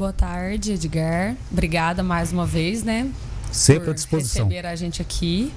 boa tarde, Edgar. Obrigada mais uma vez, né? Sempre à disposição. receber a gente aqui.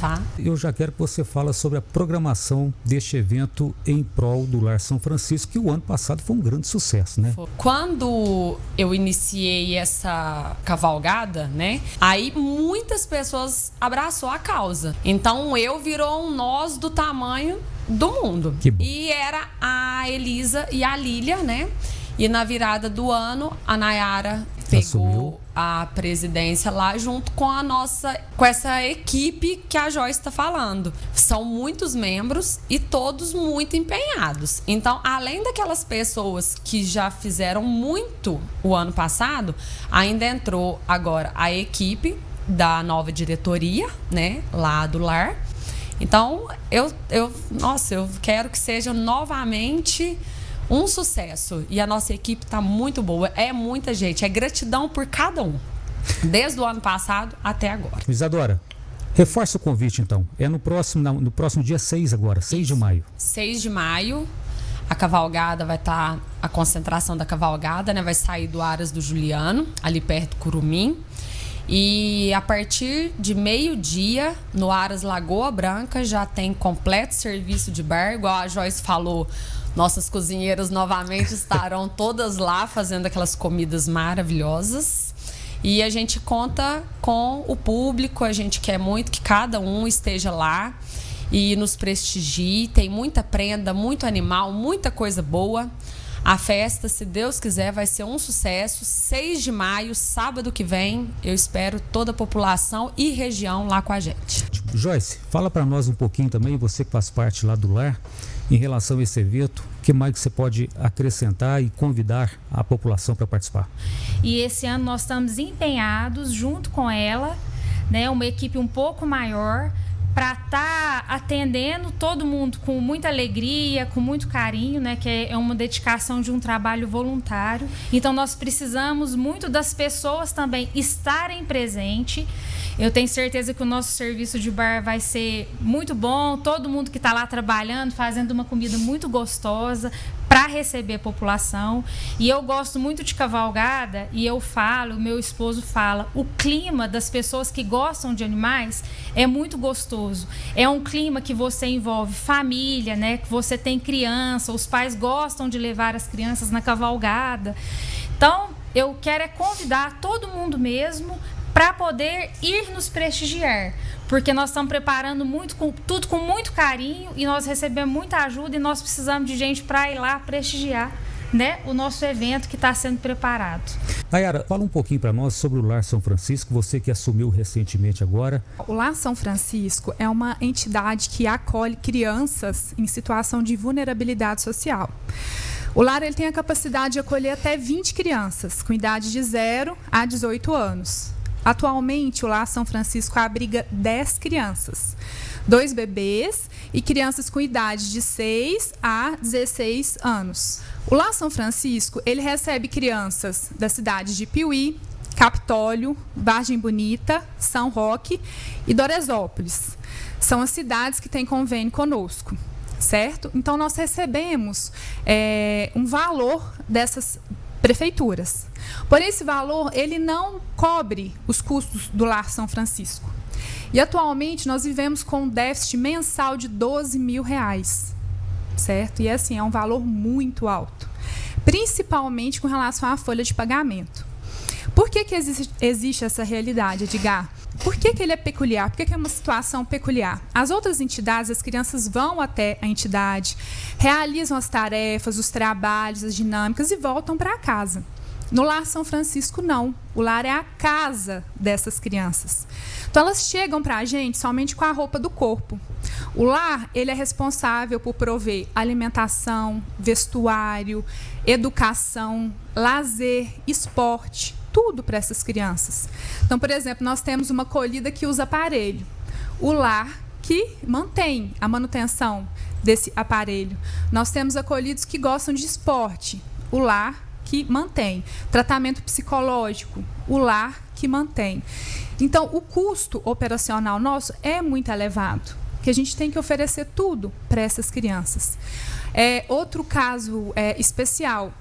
Tá. Eu já quero que você fale sobre a programação deste evento em prol do Lar São Francisco, que o ano passado foi um grande sucesso, né? Quando eu iniciei essa cavalgada, né? Aí muitas pessoas abraçou a causa. Então eu virou um nós do tamanho do mundo. E era a Elisa e a Lília, né? E na virada do ano, a Nayara pegou Assumiu. a presidência lá junto com a nossa, com essa equipe que a Joyce está falando. São muitos membros e todos muito empenhados. Então, além daquelas pessoas que já fizeram muito o ano passado, ainda entrou agora a equipe da nova diretoria, né, lá do lar. Então, eu, eu, nossa, eu quero que seja novamente um sucesso. E a nossa equipe está muito boa. É muita gente. É gratidão por cada um. Desde o ano passado até agora. Isadora, reforça o convite então. É no próximo, no próximo dia 6 agora, 6 Isso. de maio. 6 de maio. A cavalgada vai estar. Tá, a concentração da cavalgada, né? Vai sair do Aras do Juliano, ali perto do Curumim. E a partir de meio-dia, no Aras Lagoa Branca, já tem completo serviço de bar, igual a Joyce falou. Nossas cozinheiras novamente estarão todas lá fazendo aquelas comidas maravilhosas. E a gente conta com o público, a gente quer muito que cada um esteja lá e nos prestigie. Tem muita prenda, muito animal, muita coisa boa. A festa, se Deus quiser, vai ser um sucesso. 6 de maio, sábado que vem, eu espero toda a população e região lá com a gente. Joyce, fala para nós um pouquinho também, você que faz parte lá do lar, em relação a esse evento, o que mais você pode acrescentar e convidar a população para participar? E esse ano nós estamos empenhados, junto com ela, né, uma equipe um pouco maior, para estar tá atendendo todo mundo com muita alegria, com muito carinho, né? Que é uma dedicação de um trabalho voluntário. Então nós precisamos muito das pessoas também estarem presentes. Eu tenho certeza que o nosso serviço de bar vai ser muito bom. Todo mundo que está lá trabalhando, fazendo uma comida muito gostosa, para receber a população. E eu gosto muito de cavalgada e eu falo, meu esposo fala, o clima das pessoas que gostam de animais é muito gostoso. É um clima que você envolve família, né? Que você tem criança, os pais gostam de levar as crianças na cavalgada. Então, eu quero é convidar todo mundo mesmo para poder ir nos prestigiar. Porque nós estamos preparando muito, com, tudo com muito carinho e nós recebemos muita ajuda e nós precisamos de gente para ir lá prestigiar né, o nosso evento que está sendo preparado. Nayara, fala um pouquinho para nós sobre o Lar São Francisco, você que assumiu recentemente agora. O Lar São Francisco é uma entidade que acolhe crianças em situação de vulnerabilidade social. O lar ele tem a capacidade de acolher até 20 crianças, com idade de 0 a 18 anos. Atualmente, o Lar São Francisco abriga 10 crianças, dois bebês e crianças com idade de 6 a 16 anos. O Lar São Francisco ele recebe crianças da cidade de Piuí, Capitólio, Vargem Bonita, São Roque e Doresópolis. São as cidades que têm convênio conosco, certo? Então, nós recebemos é, um valor dessas prefeituras. Porém, esse valor ele não cobre os custos do Lar São Francisco. E atualmente nós vivemos com um déficit mensal de 12 mil reais, certo? E assim, é um valor muito alto, principalmente com relação à folha de pagamento. Por que, que existe, existe essa realidade, Edgar? Por que, que ele é peculiar? Por que, que é uma situação peculiar? As outras entidades, as crianças vão até a entidade, realizam as tarefas, os trabalhos, as dinâmicas e voltam para casa. No Lar São Francisco, não. O lar é a casa dessas crianças. Então, elas chegam para a gente somente com a roupa do corpo. O lar ele é responsável por prover alimentação, vestuário, educação, lazer, esporte, tudo para essas crianças. Então, por exemplo, nós temos uma acolhida que usa aparelho. O lar que mantém a manutenção desse aparelho. Nós temos acolhidos que gostam de esporte. O lar que mantém. Tratamento psicológico. O lar que mantém. Então, o custo operacional nosso é muito elevado, que a gente tem que oferecer tudo para essas crianças. É, outro caso é, especial,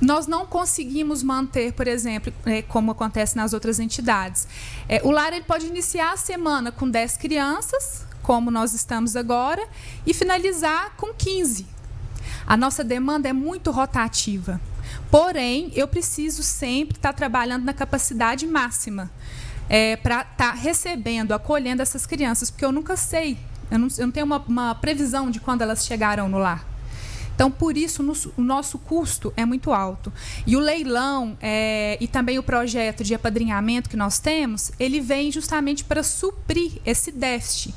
nós não conseguimos manter, por exemplo, é, como acontece nas outras entidades. É, o lar ele pode iniciar a semana com 10 crianças, como nós estamos agora, e finalizar com 15. A nossa demanda é muito rotativa. Porém, eu preciso sempre estar trabalhando na capacidade máxima é, para estar recebendo, acolhendo essas crianças, porque eu nunca sei, eu não, eu não tenho uma, uma previsão de quando elas chegarão no lar. Então, por isso, no, o nosso custo é muito alto. E o leilão é, e também o projeto de apadrinhamento que nós temos, ele vem justamente para suprir esse déficit.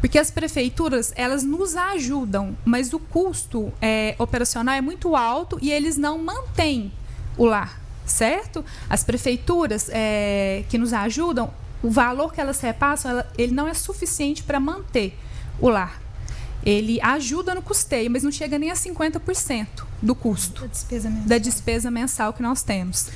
Porque as prefeituras, elas nos ajudam, mas o custo é, operacional é muito alto e eles não mantêm o lar, certo? As prefeituras é, que nos ajudam, o valor que elas repassam, ela, ele não é suficiente para manter o lar ele ajuda no custeio, mas não chega nem a 50% do custo da despesa, da despesa mensal que nós temos.